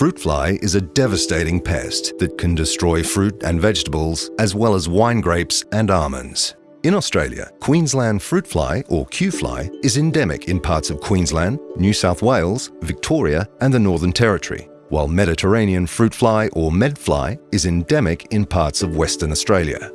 fruit fly is a devastating pest that can destroy fruit and vegetables, as well as wine grapes and almonds. In Australia, Queensland fruit fly, or Q fly, is endemic in parts of Queensland, New South Wales, Victoria and the Northern Territory, while Mediterranean fruit fly, or medfly, is endemic in parts of Western Australia.